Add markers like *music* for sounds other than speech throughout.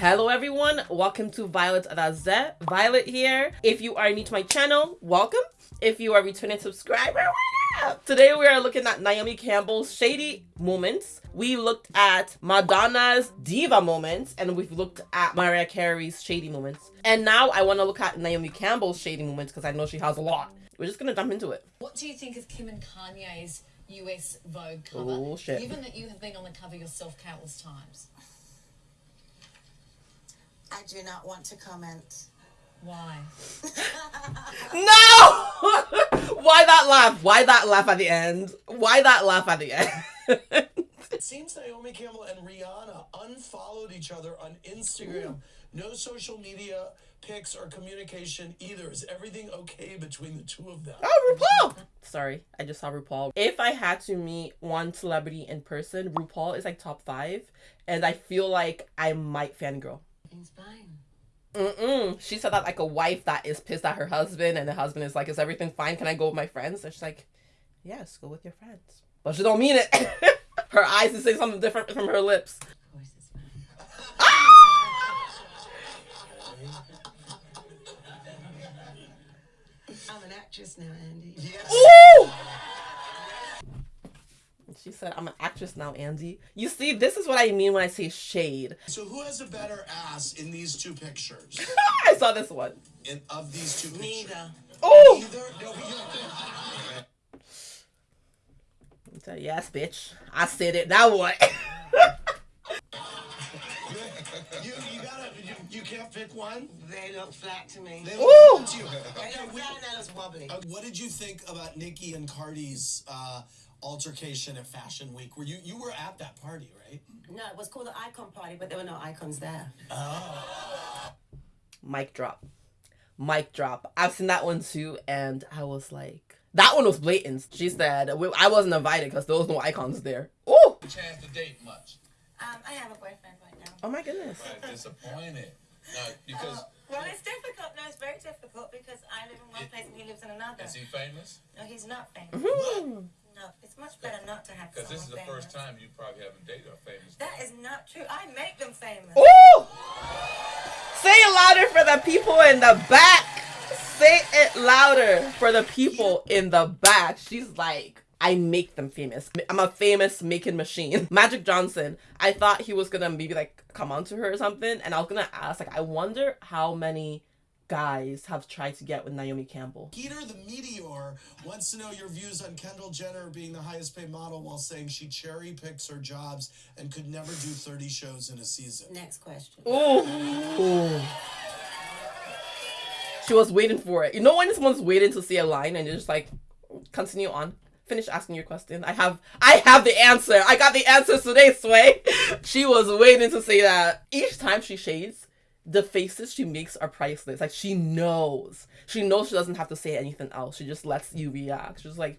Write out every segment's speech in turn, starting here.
Hello everyone, welcome to Violet Raze. Violet here. If you are new to my channel, welcome. If you are a returning subscriber, Today we are looking at Naomi Campbell's shady moments. We looked at Madonna's diva moments and we've looked at Mariah Carey's shady moments. And now I want to look at Naomi Campbell's shady moments because I know she has a lot. We're just going to jump into it. What do you think of Kim and Kanye's US Vogue cover? Oh, shit. Given that you have been on the cover yourself countless times. I do not want to comment. Why? *laughs* No! *laughs* Why that laugh? Why that laugh at the end? Why that laugh at the end? *laughs* It seems Naomi Campbell and Rihanna unfollowed each other on Instagram. No social media pics or communication either. Is everything okay between the two of them? Oh, RuPaul! Sorry, I just saw RuPaul. If I had to meet one celebrity in person, RuPaul is like top five, and I feel like I might fangirl. It's fine. Mm-mm. She said that like a wife that is pissed at her husband, and the husband is like, "Is everything fine? Can I go with my friends?" And she's like, "Yes, go with your friends." But she don't mean it. *laughs* her eyes is saying something different from her lips. Of course it's fine. Ah! I'm an actress now, Andy. Ooh! She said, "I'm an actress now, Andy." You see, this is what I mean when I say shade. So who has a better ass in these two pictures? *laughs* I saw this one. In of these two pictures? Neither. Oh! Neither? No, you- So, yes, bitch. I said it. Now what? *laughs* You, you gotta, you, you can't pick one? They look flat to me. They Ooh! look to you. They Okay, look we- flat and it's wobbly. uh, what did you think about Nikki and Cardi's uh, altercation at Fashion Week? Were you you were at that party, right? No, it was called the icon party, but there were no icons there. Oh. Mic drop. Mic drop. I've seen that one too, and I was like, that one was blatant. She said, I wasn't invited because there was no icons there. Oh! chance to date much. Um, I have a boyfriend right now. Oh my goodness. But disappointed. No, because Well, it's difficult. No, it's very difficult because I live in one place and he lives in another. is he famous? No, he's not famous. Hmm. No, it's much better not to have Because this is the famous. first time you probably haven't dated a famous. That is not true. I make them famous. Ooh! Say it louder for the people in the back. Say it louder for the people in the back. She's like, I make them famous. I'm a famous making machine. *laughs* Magic Johnson, I thought he was gonna maybe like come on to her or something, and I was gonna ask, like, I wonder how many guys have tried to get with Naomi Campbell. Peter the Meteor wants to know your views on Kendall Jenner being the highest paid model while saying she cherry picks her jobs and could never do 30 shows in a season. Next question. Ooh. Ooh. She was waiting for it. You know when someone's waiting to see a line and you're just like, continue on. Finish asking your question. I have I have the answer. I got the answers today, Sway. *laughs* She was waiting to say that. Each time she shades, the faces she makes are priceless. Like she knows. She knows she doesn't have to say anything else. She just lets you react. She's like,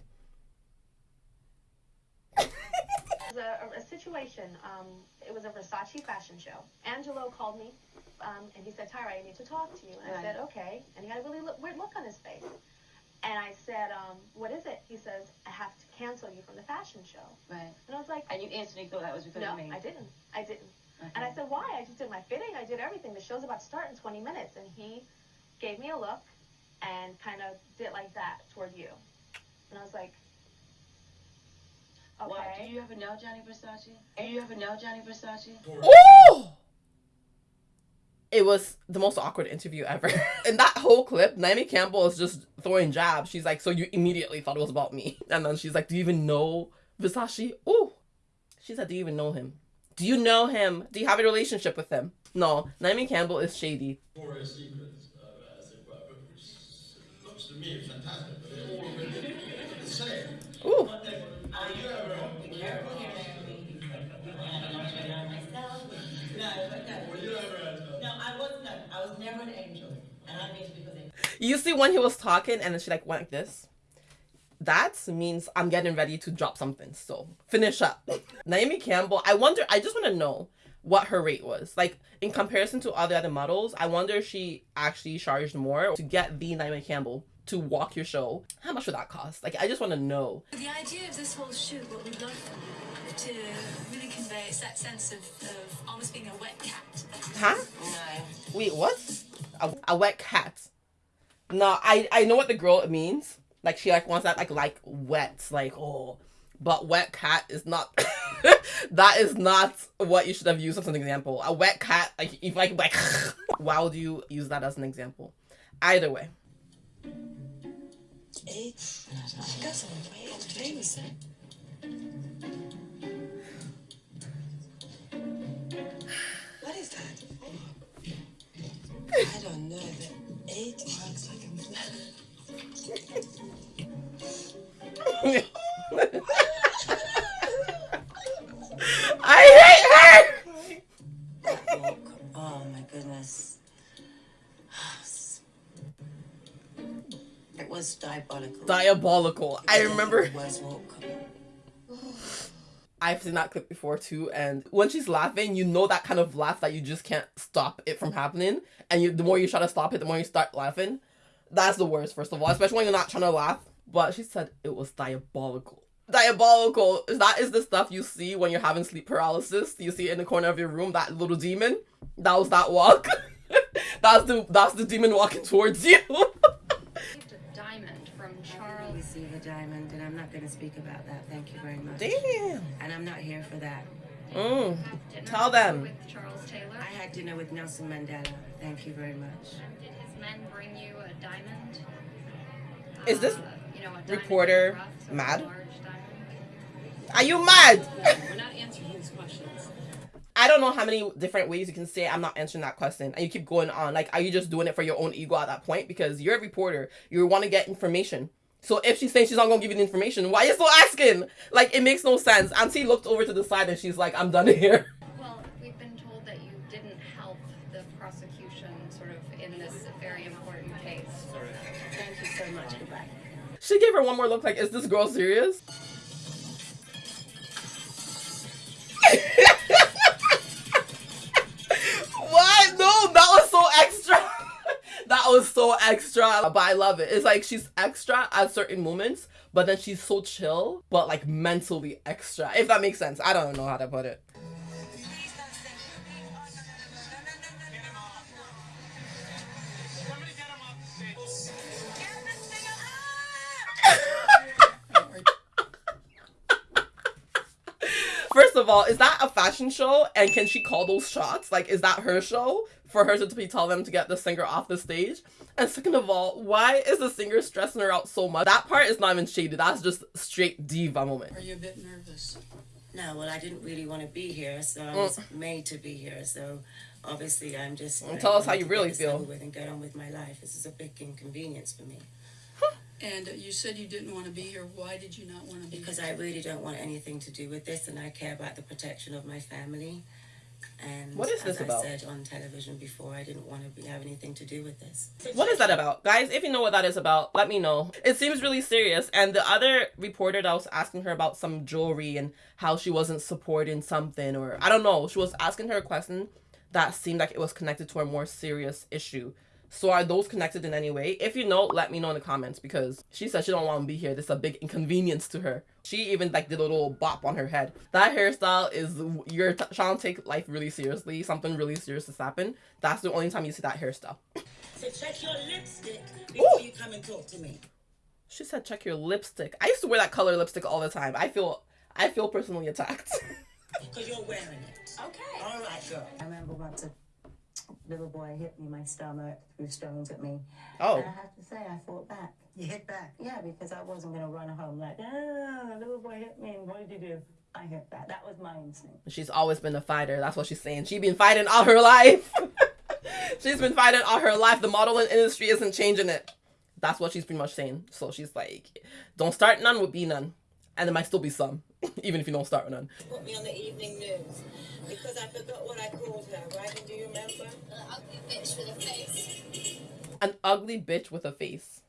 was a, a situation. Um, it was a Versace fashion show. Angelo called me, um, and he said, "Tyra, I need to talk to you." And I Right. said, "Okay." And he had a really look, weird look on his face. And I said, um, "What is it?" He says, "I have to cancel you from the fashion show." Right. And I was like, And you instantly thought that was because "No, of me. I didn't. I didn't." Okay. And I uh-huh. said, "Why?" I just did my fitting. I did everything. The show's about to start in 20 minutes, and he gave me a look and kind of did like that toward you. And I was like, "Okay." Why? Do you ever know Gianni Versace? Do you ever know Gianni Versace? Ooh! It was the most awkward interview ever. *laughs* In that whole clip, Naomi Campbell is just throwing jabs. She's like, So you immediately thought it was about me. And then she's like, Do you even know Versace? Ooh. She said, Do you even know him? Do you know him? Do you have a relationship with him? No, Naomi Campbell is shady. Victoria's Secret, uh, as it were, which looks to me fantastic, but they're all a bit the same. Ooh. Are you ever, No, but no. were you ever at, uh, No, I was no. I was never an angel, and I mean to because they. You see when he was talking and then she like went like this? That means I'm getting ready to drop something. So finish up. Naomi Campbell, I wonder I just want to know what her rate was. Like in comparison to other other models, I wonder if she actually charged more to get the Naomi Campbell to walk your show. How much would that cost? Like, I just want to know. The idea of this whole shoot, what we'd love to really convey is that sense of, of almost being a wet cat. Huh? No. Wait, what? A, a wet cat. No, I I know what the girl means. Like she like wants that like like wet, like oh, but wet cat is not. *laughs* that is not what you should have used as an example. A wet cat, like if like like, *laughs* why would you use that as an example? Either way. It's got some way famous. Eh? What is that? I don't know, eight looks like a *laughs* diabolical. I remember. It was walk. *sighs* I've seen that clip before too, and when she's laughing, you know that kind of laugh that you just can't stop it from happening, and you the more you try to stop it, the more you start laughing. That's the worst, first of all, especially when you're not trying to laugh. But she said it was diabolical. Diabolical. Is that is the stuff you see when you're having sleep paralysis. You see it in the corner of your room, that little demon. That was that walk. *laughs* that's the that's the demon walking towards you. *laughs* diamond from Charles. Receive a diamond, and I'm not going to speak about that. Thank you very much. Damn. And I'm not here for that. Mm. Tell them. With Charles Taylor. I had dinner with Nelson Mandela. Thank you very much. Did his men bring you a diamond? Is this Uh, you know, a diamond reporter rough, sort mad? Are you mad? We're not answering these questions. I don't know how many different ways you can say I'm not answering that question, and you keep going on. Like, are you just doing it for your own ego at that point? Because you're a reporter, you want to get information. So if she's saying she's not gonna give you the information, why are you still asking? Like, it makes no sense. Auntie looked over to the side and she's like, I'm done *laughs* here. Well, we've been told that you didn't help the prosecution sort of in this very important case. Thank you so much. Goodbye. She gave her one more look like, is this girl serious? *laughs* what? No, that was so extra. that was so extra. But I love it. It's like she's extra at certain moments, but then she's so chill, but like mentally extra. If that makes sense. I don't know how to put it. *laughs* First of all, is that a fashion show? And can she call those shots? Like, is that her show for her to be tell them to get the singer off the stage? And second of all, why is the singer stressing her out so much? That part is not even shady. That's just straight diva moment. Are you a bit nervous? No, well, I didn't really want to be here, so I Mm. was made to be here. So obviously, I'm just. Well, tell us how you really get feel. With and get on with my life. This is a big inconvenience for me And uh, you said you didn't want to be here. Why did you not want to be here? because here? I really don't want anything to do with this, and I care about the protection of my family. And What is this about? I said on television before, I didn't want to be, have anything to do with this. What is that about? Guys, if you know what that is about, let me know. It seems really serious. And the other reporter that was asking her about some jewelry and how she wasn't supporting something, or I don't know, she was asking her a question that seemed like it was connected to a more serious issue. So are those connected in any way? If you know, let me know in the comments because she said she don't want to be here. This is a big inconvenience to her. She even like did a little bop on her head. That hairstyle is you're trying to take life really seriously. Something really serious has happened. That's the only time you see that hairstyle. So check your lipstick before you come and talk to me. She said check your lipstick. I used to wear that color lipstick all the time. I feel I feel personally attacked. *laughs* Because you're wearing it. Okay. All right, girl. I remember once a little boy hit me in my stomach, threw stones at me. Oh. And I have to say, I fought back. You hit back? Yeah, because I wasn't going to run home like, ah, little boy hit me, and what did you do? I hit back. That was my instinct. She's always been a fighter. That's what she's saying. She's been fighting all her life. *laughs* she's been fighting all her life. The modeling industry isn't changing it. That's what she's pretty much saying. So she's like, don't start none with be none. And there might still be some, *laughs* even if you don't start with none. Put me on the evening news because I forgot what I called her, right? And do you remember? An ugly bitch with a face. An ugly bitch with a face.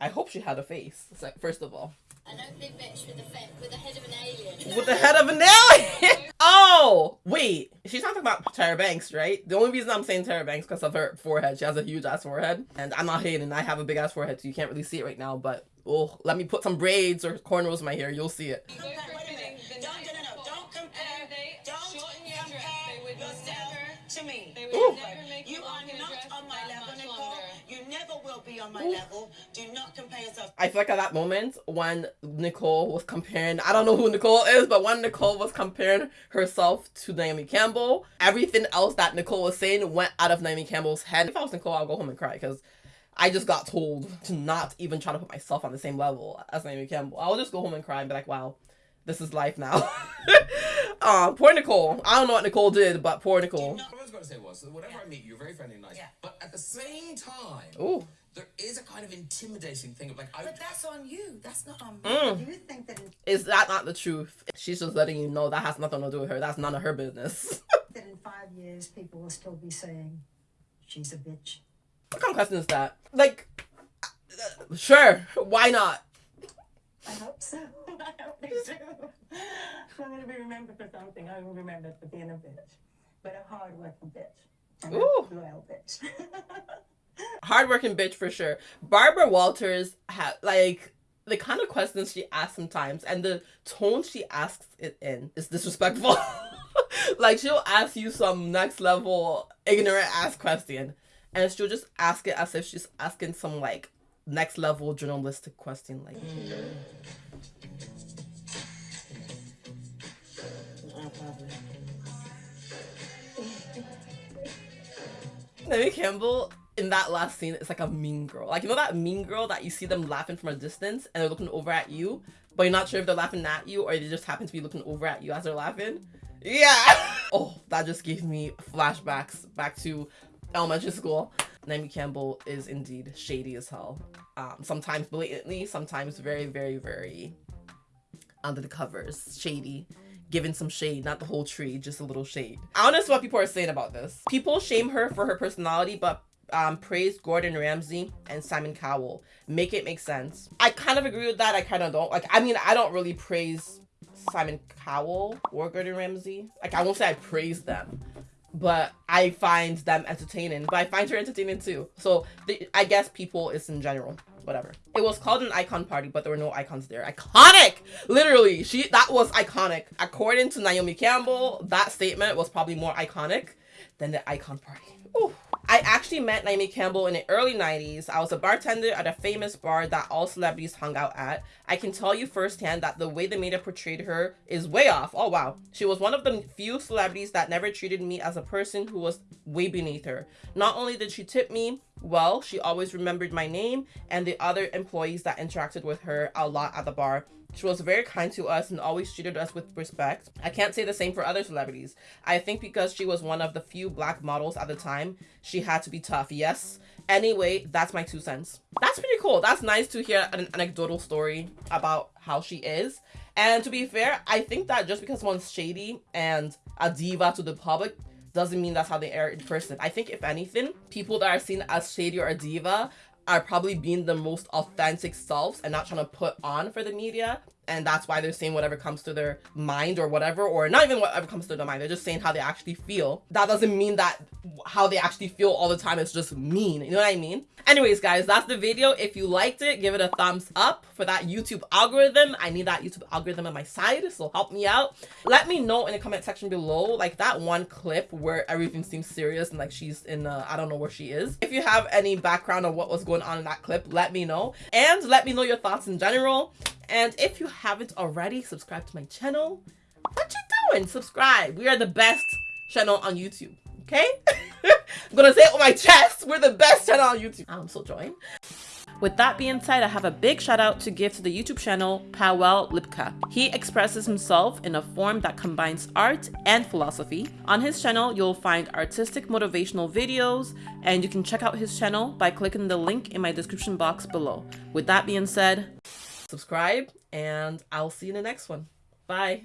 I hope she had a face, first of all. An ugly bitch with a face with the head of an alien. With the head of an alien! *laughs* Oh, wait. She's not talking about Tyra Banks, right? The only reason I'm saying Tyra Banks because of her forehead. She has a huge ass forehead. And I'm not hating. I have a big ass forehead, so you can't really see it right now. But oh, let me put some braids or cornrows in my hair. You'll see it. Don't, no, no, no, don't compare. Don't compare yourself to me. Ooh. You are not on my level, Nicole. You never will be on my level. Do not compare yourself. I feel like at that moment when Nicole was comparing, I don't know who Nicole is, but when Nicole was comparing herself to Naomi Campbell, everything else that Nicole was saying went out of Naomi Campbell's head. If I was Nicole, I'll go home and cry because I just got told to not even try to put myself on the same level as Naomi Campbell. I'll just go home and cry and be like, wow, this is life now. *laughs* um, poor Nicole. I don't know what Nicole did, but poor Nicole. What I was going to say was, that whenever I meet you, you're very friendly and nice. Yeah. But at the same time, Ooh. there is a kind of intimidating thing of like, I, But that's on you. That's not on me. Mm. Do you think that... Is that not the truth? She's just letting you know that has nothing to do with her. That's none of her business. *laughs* that in five years people will still be saying she's a bitch? What kind of question is that? Like, uh, sure, why not? I hope so. *laughs* I hope they do. I'm going to be remembered for something. I'm going to be remembered for being a bitch, but a hard-working bitch. And a Ooh. loyal bitch. *laughs* hardworking bitch for sure. Barbara Walters had like the kind of questions she asks sometimes and the tone she asks it in is disrespectful. *laughs* like she'll ask you some next level ignorant ass question and she'll just ask it as if she's asking some like next level journalistic question like mm. *laughs* Naomi Campbell in that last scene is like a mean girl. Like you know that mean girl that you see them laughing from a distance and they're looking over at you, but you're not sure if they're laughing at you or they just happen to be looking over at you as they're laughing. Yeah. *laughs* oh, that just gave me flashbacks back to elementary school. Naomi Campbell is indeed shady as hell. Um, sometimes blatantly, sometimes very, very, very under the covers, shady giving some shade, not the whole tree, just a little shade. I don't know what people are saying about this. People shame her for her personality, but um, praise Gordon Ramsay and Simon Cowell. Make it make sense. I kind of agree with that. I kind of don't. Like, I mean, I don't really praise Simon Cowell or Gordon Ramsay. Like, I won't say I praise them, but I find them entertaining. But I find her entertaining too. So the, I guess people is in general. Whatever. It was called an icon party, but there were no icons there. Iconic! Literally, she that was iconic. According to Naomi Campbell, that statement was probably more iconic than the icon party. I actually met Naomi Campbell in the early 90s. I was a bartender at a famous bar that all celebrities hung out at. I can tell you firsthand that the way the media portrayed her is way off. Oh wow. She was one of the few celebrities that never treated me as a person who was way beneath her. Not only did she tip me, well, she always remembered my name and the other employees that interacted with her a lot at the bar. She was very kind to us and always treated us with respect. I can't say the same for other celebrities. I think because she was one of the few black models at the time, she had to be tough. Yes. Anyway, that's my two cents. That's pretty cool. That's nice to hear an anecdotal story about how she is. And to be fair, I think that just because one's shady and a diva to the public doesn't mean that's how they are in person. I think if anything, people that are seen as shady or a diva are probably being the most authentic selves and not trying to put on for the media and that's why they're saying whatever comes to their mind or whatever or not even whatever comes to their mind they're just saying how they actually feel. That doesn't mean that how they actually feel all the time is just mean you know what i mean? Anyways guys that's the video. If you liked it give it a thumbs up for that youtube algorithm. I need that youtube algorithm on my side so help me out. Let me know in the comment section below like that one clip where everything seems serious and like she's in uh, i don't know where she is. If you have any background on what was going on in that clip let me know. And let me know your thoughts in general and if you haven't already, subscribe to my channel. What you doing? Subscribe. We are the best channel on YouTube. Okay? *laughs* I'm gonna say it with my chest. We're the best channel on YouTube. I'm so joined. With that being said, I have a big shout out to give to the YouTube channel Powell Lipka. He expresses himself in a form that combines art and philosophy. On his channel, you'll find artistic motivational videos, and you can check out his channel by clicking the link in my description box below. With that being said, subscribe, and I'll see you in the next one. Bye.